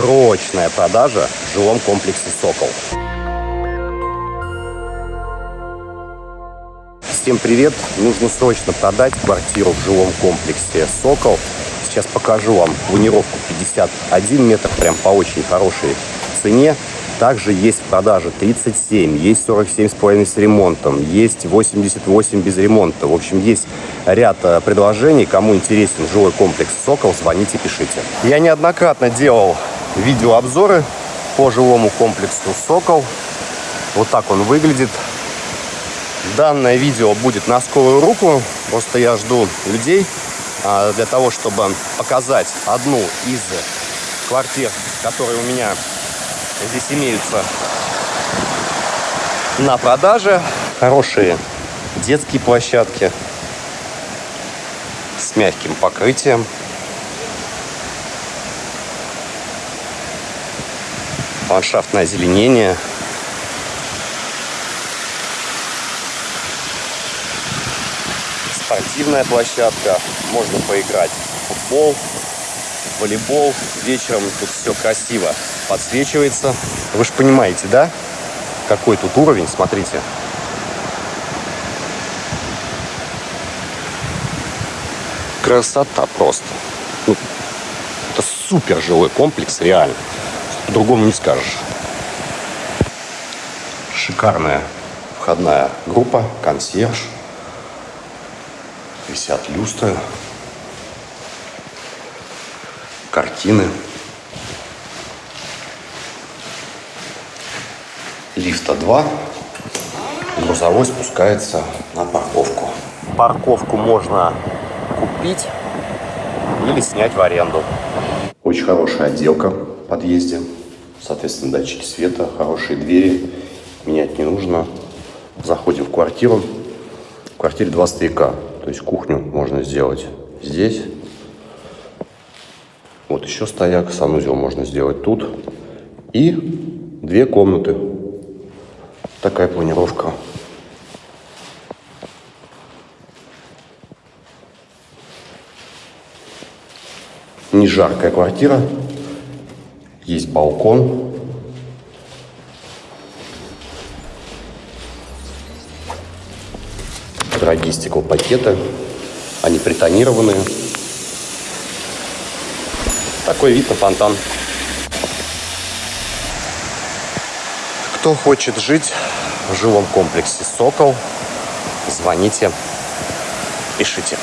Срочная продажа в жилом комплексе «Сокол». Всем привет! Нужно срочно продать квартиру в жилом комплексе «Сокол». Сейчас покажу вам планировку 51 метр, прям по очень хорошей цене. Также есть в продаже 37, есть 47,5 с ремонтом, есть 88 без ремонта. В общем, есть ряд э, предложений. Кому интересен жилой комплекс «Сокол», звоните, пишите. Я неоднократно делал видеообзоры по жилому комплексу «Сокол». Вот так он выглядит. Данное видео будет на скорую руку. Просто я жду людей а, для того, чтобы показать одну из квартир, которые у меня здесь имеются на продаже. Хорошие детские площадки с мягким покрытием. Ландшафтное озеленение. Спортивная площадка. Можно поиграть в футбол, волейбол. Вечером тут все красиво подсвечивается. Вы же понимаете, да? Какой тут уровень, смотрите. Красота просто. Ну, это супер жилой комплекс, реально. По-другому не скажешь. Шикарная входная группа, консьерж. Висят люстры картины. Лифта 2. Грузовой спускается на парковку. Парковку можно купить или снять в аренду. Очень хорошая отделка подъезде. Соответственно, датчики света, хорошие двери. Менять не нужно. Заходим в квартиру. В квартире два стояка. То есть кухню можно сделать здесь вот еще стояк, санузел можно сделать тут. И две комнаты. Такая планировка. Не жаркая квартира. Есть балкон. Дорогие стеклопакеты. Они притонированные. Такой вид на фонтан. Кто хочет жить в жилом комплексе «Сокол», звоните, пишите.